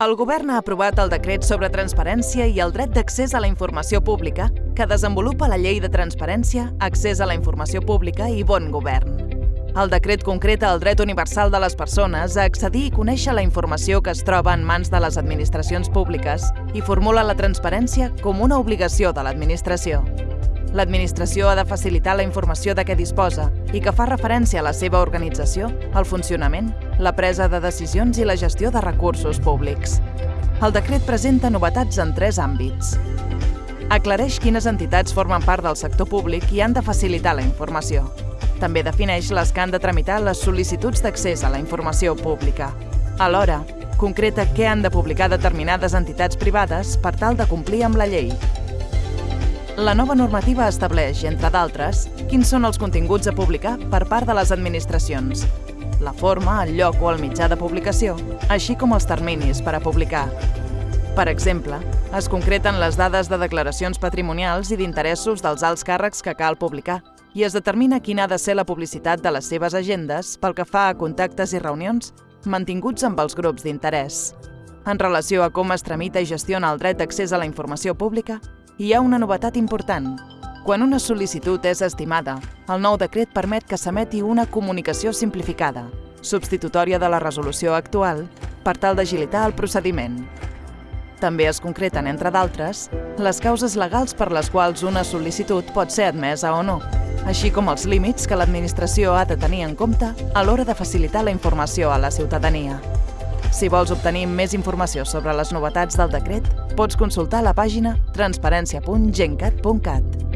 El govern ha aprovat el decret sobre transparència i el dret d'accés a la informació pública que desenvolupa la llei de transparència, accés a la informació pública i bon govern. El decret concreta el dret universal de les persones a accedir i conèixer la informació que es troba en mans de les administracions públiques i formula la transparència com una obligació de l'administració. L'administració ha de facilitar la informació de què disposa i que fa referència a la seva organització, el funcionament, la presa de decisions i la gestió de recursos públics. El decret presenta novetats en tres àmbits. Aclareix quines entitats formen part del sector públic i han de facilitar la informació. També defineix les que han de tramitar les sol·licituds d'accés a la informació pública. Alhora, concreta què han de publicar determinades entitats privades per tal de complir amb la llei la nova normativa estableix, entre d'altres, quins són els continguts a publicar per part de les administracions, la forma, el lloc o el mitjà de publicació, així com els terminis per a publicar. Per exemple, es concreten les dades de declaracions patrimonials i d'interessos dels alts càrrecs que cal publicar i es determina quina ha de ser la publicitat de les seves agendes pel que fa a contactes i reunions mantinguts amb els grups d'interès. En relació a com es tramita i gestiona el dret d'accés a la informació pública, hi ha una novetat important. Quan una sol·licitud és estimada, el nou decret permet que s'emeti una comunicació simplificada, substitutòria de la resolució actual, per tal d'agilitar el procediment. També es concreten, entre d'altres, les causes legals per les quals una sol·licitud pot ser admesa o no, així com els límits que l'administració ha de tenir en compte a l'hora de facilitar la informació a la ciutadania. Si vols obtenir més informació sobre les novetats del decret, pots consultar la pàgina transparència.gencat.cat.